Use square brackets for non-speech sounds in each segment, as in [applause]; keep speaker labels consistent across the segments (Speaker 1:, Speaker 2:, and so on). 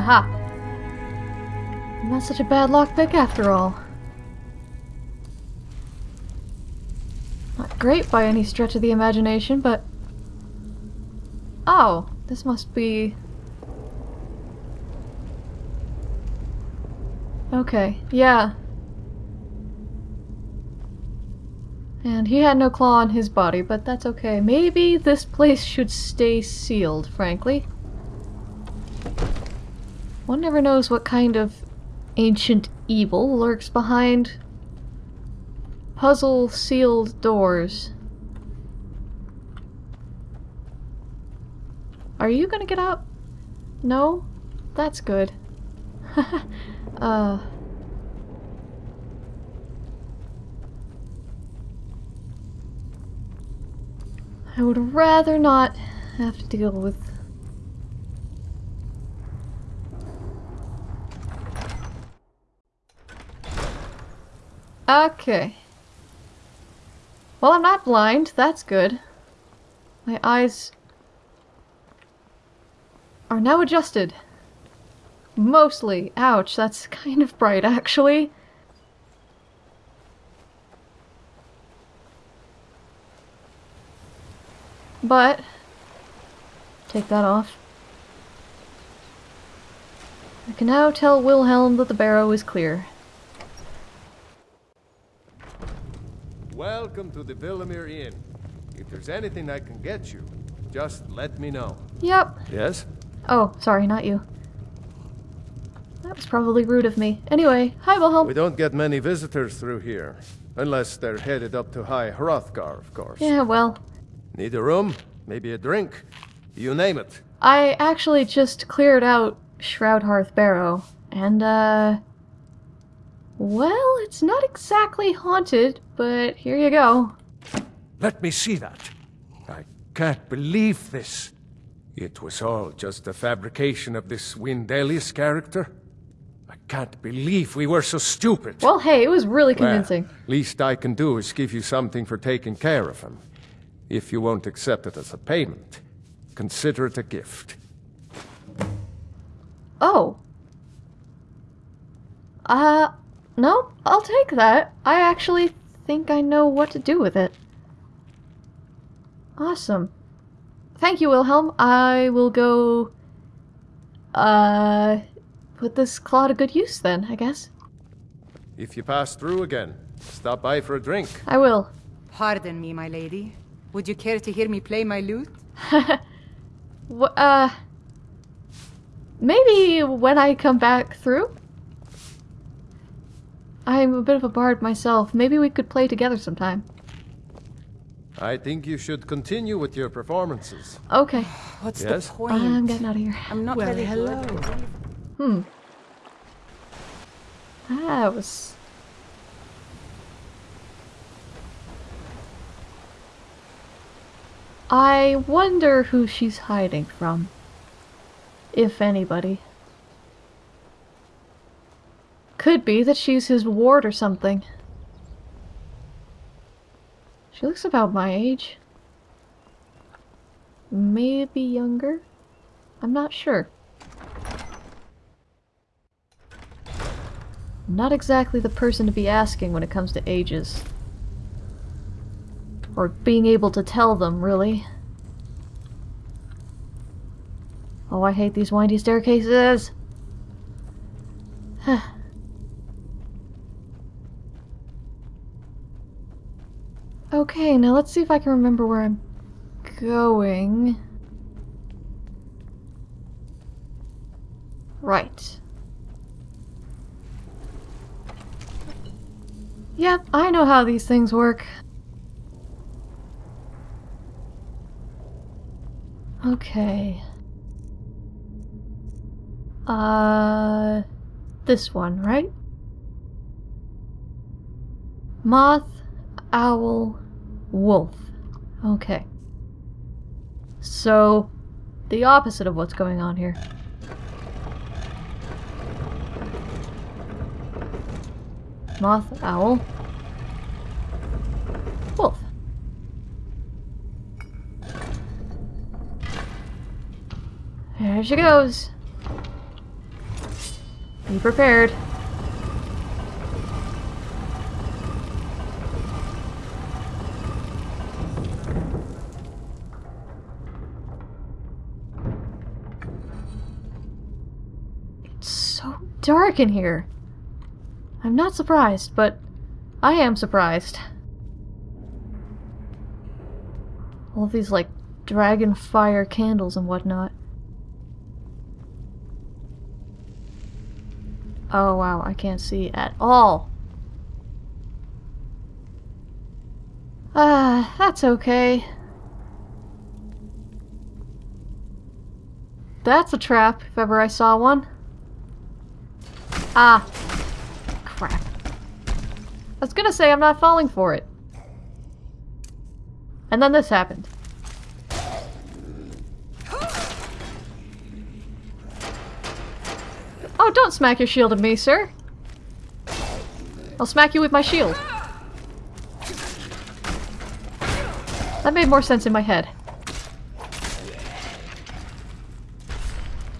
Speaker 1: Haha. Not such a bad lockpick after all. Not great by any stretch of the imagination, but... Oh, this must be... Okay, yeah. And he had no claw on his body, but that's okay. Maybe this place should stay sealed, frankly. One never knows what kind of ancient evil lurks behind puzzle sealed doors. Are you gonna get up? No? That's good. [laughs] uh... I would rather not have to deal with Okay. Well, I'm not blind. That's good. My eyes are now adjusted. Mostly. Ouch, that's kind of bright, actually. But, take that off. I can now tell Wilhelm that the barrow is clear.
Speaker 2: Welcome to the Vilemyr Inn. If there's anything I can get you, just let me know.
Speaker 1: Yep.
Speaker 2: Yes?
Speaker 1: Oh, sorry, not you. That was probably rude of me. Anyway, hi Wilhelm.
Speaker 2: We don't get many visitors through here. Unless they're headed up to High Hrothgar, of course.
Speaker 1: Yeah, well.
Speaker 2: Need a room? Maybe a drink? You name it.
Speaker 1: I actually just cleared out Shroudhearth Barrow, and, uh... Well, it's not exactly haunted, but here you go.
Speaker 3: Let me see that. I can't believe this. It was all just a fabrication of this Wyndelius character. I can't believe we were so stupid.
Speaker 1: Well, hey, it was really convincing.
Speaker 3: Well, least I can do is give you something for taking care of him. If you won't accept it as a payment, consider it a gift.
Speaker 1: Oh. Uh, no, I'll take that. I actually think I know what to do with it. Awesome. Thank you, Wilhelm. I will go... Uh... Put this claw to good use then, I guess.
Speaker 2: If you pass through again, stop by for a drink.
Speaker 1: I will.
Speaker 4: Pardon me, my lady. Would you care to hear me play my lute? [laughs]
Speaker 1: Wh- uh... Maybe when I come back through? I'm a bit of a bard myself. Maybe we could play together sometime.
Speaker 2: I think you should continue with your performances.
Speaker 1: Okay.
Speaker 4: What's
Speaker 2: Yes?
Speaker 4: the point?
Speaker 1: I'm getting out of here.
Speaker 4: I'm not
Speaker 5: Well,
Speaker 4: very
Speaker 5: hello.
Speaker 4: good.
Speaker 1: Hmm. That was... I wonder who she's hiding from. If anybody. Could be that she's his ward or something. She looks about my age. Maybe younger? I'm not sure. Not exactly the person to be asking when it comes to ages. Or being able to tell them, really. Oh, I hate these windy staircases! [sighs] okay, now let's see if I can remember where I'm going. Right. Yep, I know how these things work. Okay. Uh, this one, right? Moth, owl, wolf. Okay. So, the opposite of what's going on here. Moth, owl, wolf. There she goes. Be prepared. Dark in here. I'm not surprised, but I am surprised. All these, like, dragon fire candles and whatnot. Oh wow, I can't see at all. Ah, that's okay. That's a trap, if ever I saw one. Ah. Crap. I was gonna say I'm not falling for it. And then this happened. Oh, don't smack your shield at me, sir. I'll smack you with my shield. That made more sense in my head.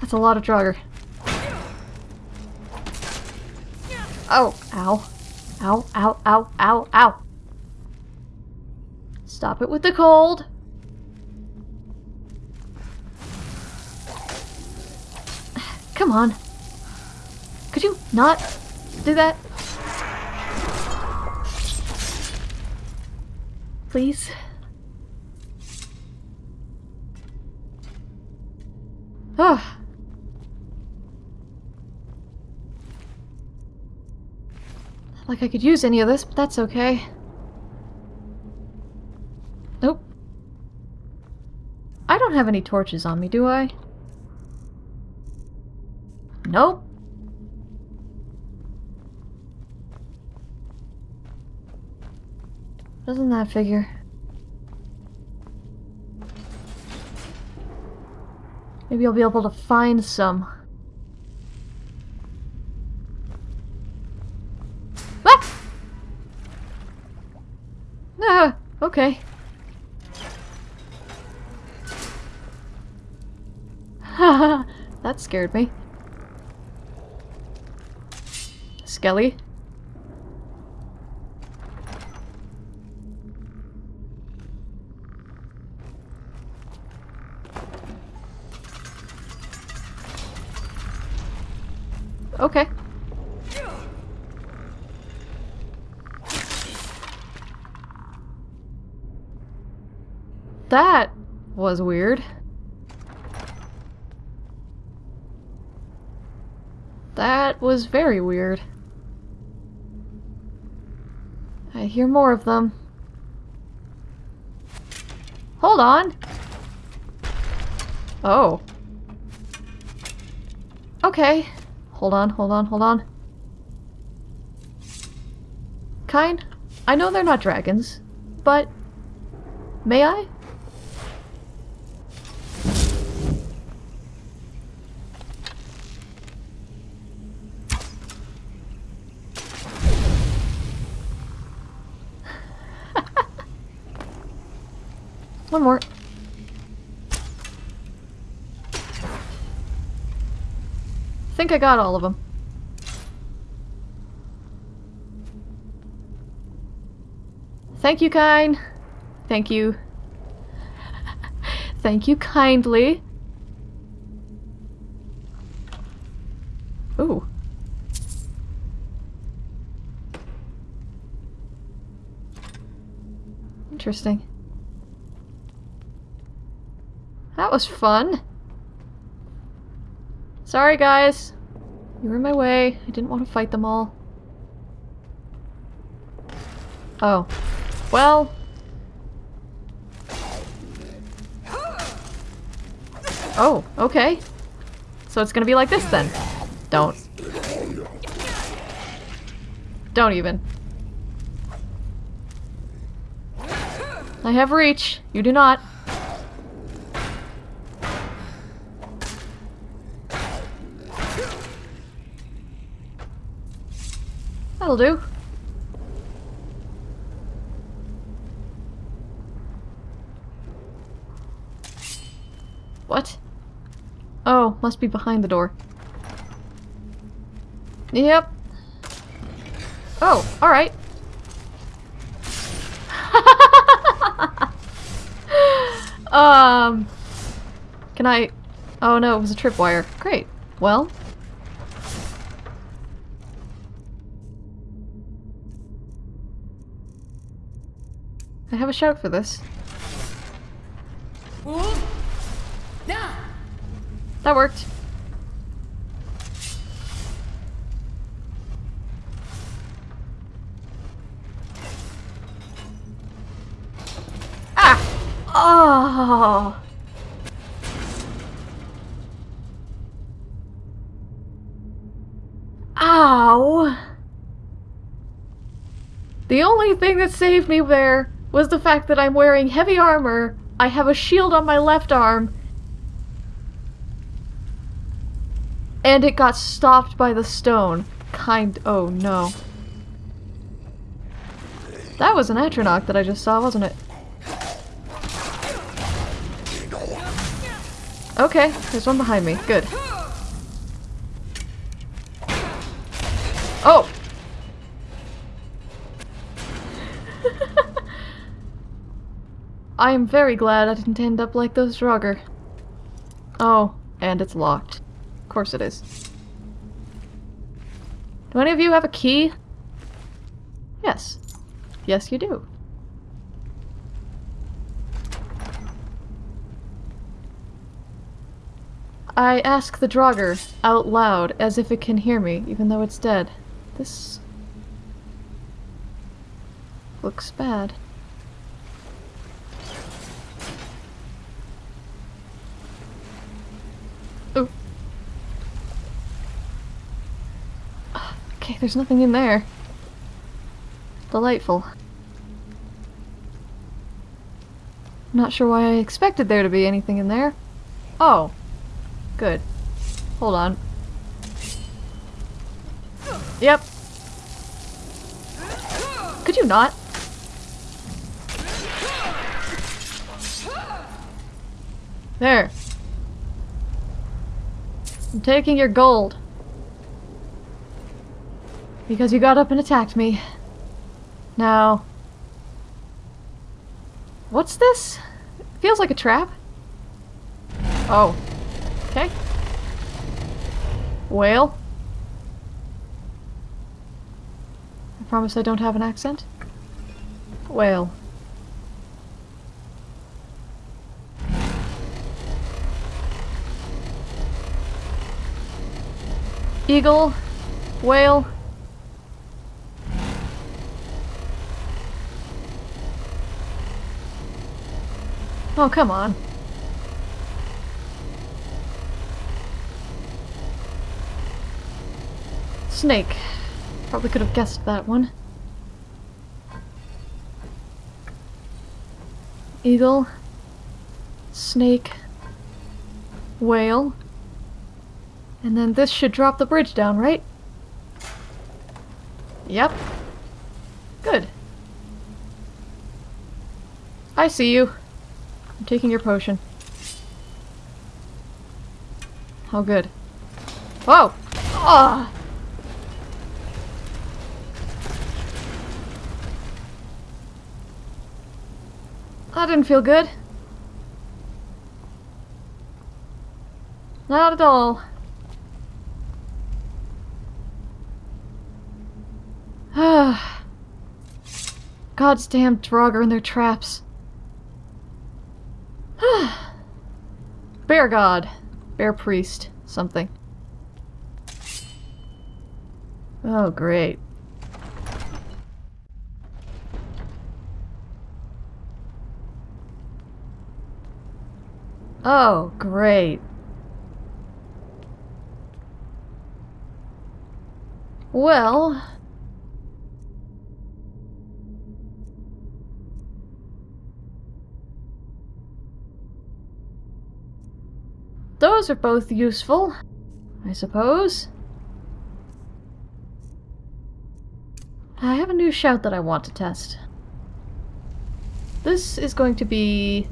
Speaker 1: That's a lot of Draugr. Oh, ow. Ow, ow, ow, ow, ow. Stop it with the cold. Come on. Could you not do that? Please? Oh. Like I could use any of this, but that's okay. Nope. I don't have any torches on me, do I? Nope. Doesn't that figure? Maybe I'll be able to find some. [laughs] that scared me. Skelly? Okay. That was weird. That was very weird. I hear more of them. Hold on! Oh. Okay. Hold on, hold on, hold on. Kyne, I know they're not dragons, but may I? One more. I think I got all of them. Thank you, Kyne. Thank you. [laughs] Thank you kindly. Ooh. Interesting. That was fun. Sorry, guys. You were in my way. I didn't want to fight them all. Oh. Well. Oh, okay. So it's gonna be like this then. Don't. Don't even. I have reach. You do not. That'll do. What? Oh, must be behind the door. Yep. Oh, alright. [laughs] um, can I... Oh no, it was a tripwire. Great. Well... I have a shout for this. That worked. Ah! Oh! Ow! The only thing that saved me there was the fact that I'm wearing heavy armor, I have a shield on my left arm, and it got stopped by the stone. Kind- oh no. That was an Atronach that I just saw, wasn't it? Okay, there's one behind me. Good. I am very glad I didn't end up like those Draugr. Oh, and it's locked. Of course it is. Do any of you have a key? Yes. Yes, you do. I ask the Draugr out loud as if it can hear me, even though it's dead. This looks bad. Okay, there's nothing in there. Delightful. Not sure why I expected there to be anything in there. Oh. Good. Hold on. Yep. Could you not? There. I'm taking your gold. Because you got up and attacked me. Now... What's this? It feels like a trap. Oh. Okay. Whale. I promise I don't have an accent. Whale. Eagle. Whale. Oh, come on. Snake. Probably could have guessed that one. Eagle. Snake. Whale. And then this should drop the bridge down, right? Yep. Good. I see you. I'm taking your potion. How good. Whoa! Ah! That didn't feel good. Not at all. [sighs] God's damn Draugr and their traps. [sighs] Bear god. Bear priest. Something. Oh, great. Oh, great. Well... Those are both useful, I suppose. I have a new shout that I want to test. This is going to be...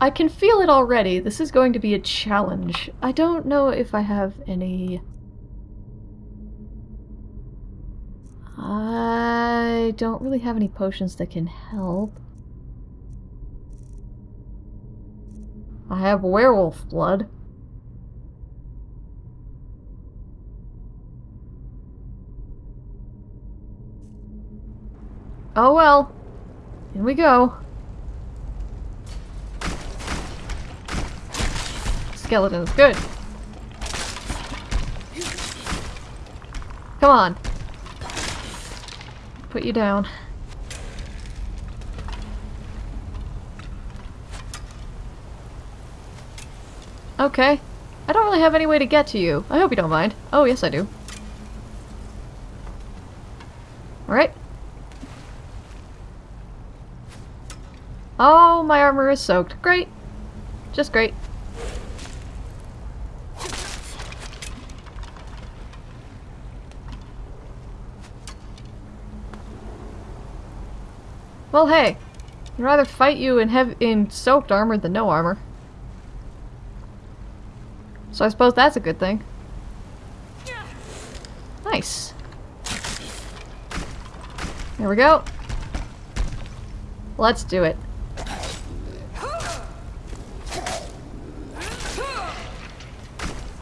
Speaker 1: I can feel it already. This is going to be a challenge. I don't know if I have any... I don't really have any potions that can help. I have werewolf blood. Oh well. In we go. Skeletons, good. Come on. Put you down. Okay. I don't really have any way to get to you. I hope you don't mind. Oh, yes I do. Alright. Oh, my armor is soaked. Great. Just great. Well, hey. I'd rather fight you in in soaked armor than no armor. So I suppose that's a good thing. Nice. There we go. Let's do it.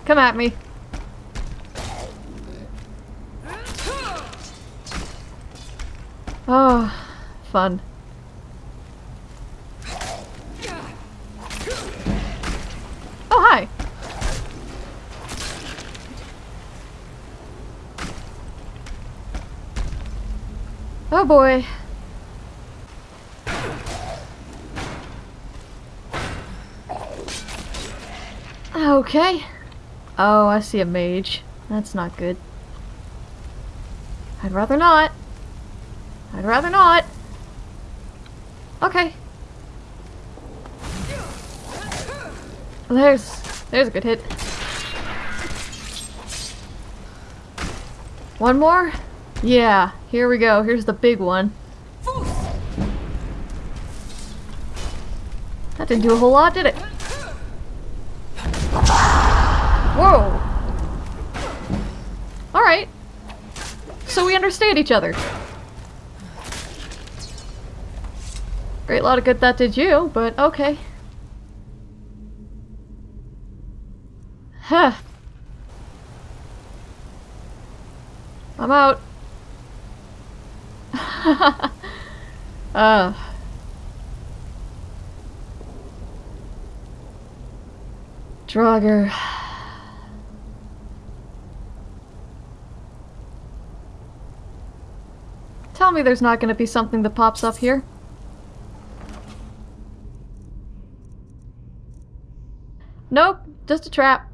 Speaker 1: Come at me. Oh, fun. Oh, hi. Oh boy. Okay. Oh, I see a mage. That's not good. I'd rather not. I'd rather not. Okay. There's there's a good hit. One more? Yeah, here we go. Here's the big one. That didn't do a whole lot, did it? Whoa! Alright. So we understand each other. Great lot of good that did you, but okay. Huh. I'm out. [laughs] uh. Draugr. Tell me there's not going to be something that pops up here. Nope, just a trap.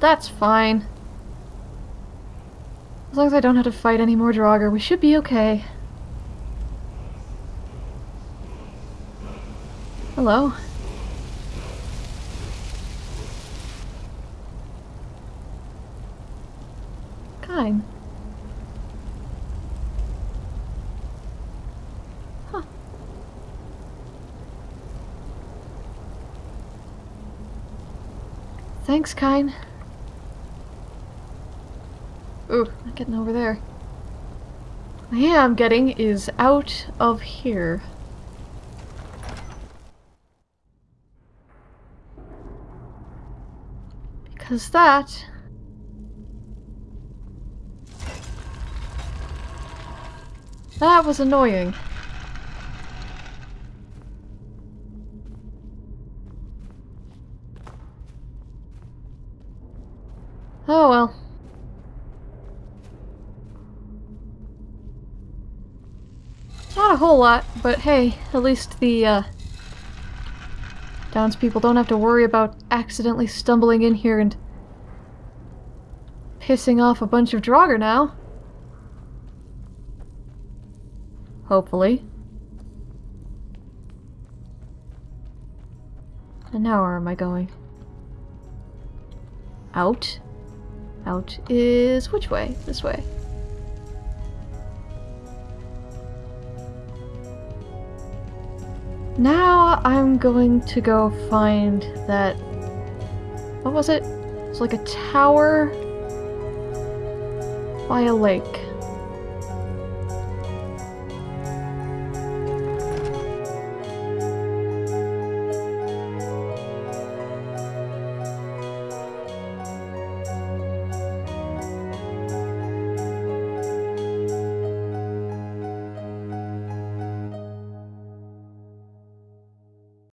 Speaker 1: That's fine. As long as I don't have to fight any more Draugr, we should be okay. Hello? Kyne. Huh. Thanks, Kyne. Ooh, not getting over there. I am getting is out of here. Because that... That was annoying. Oh well. A whole lot, but hey, at least the, uh, townspeople don't have to worry about accidentally stumbling in here and pissing off a bunch of Draugr now. Hopefully. And now where am I going? Out? Out is which way? This way. Now I'm going to go find that... What was it? It's like a tower by a lake.